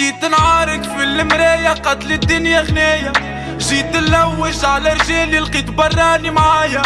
جيت نعارك في المراية قتل الدنيا غنايا. جيت نلوج على رجالي لقيت براني معايا.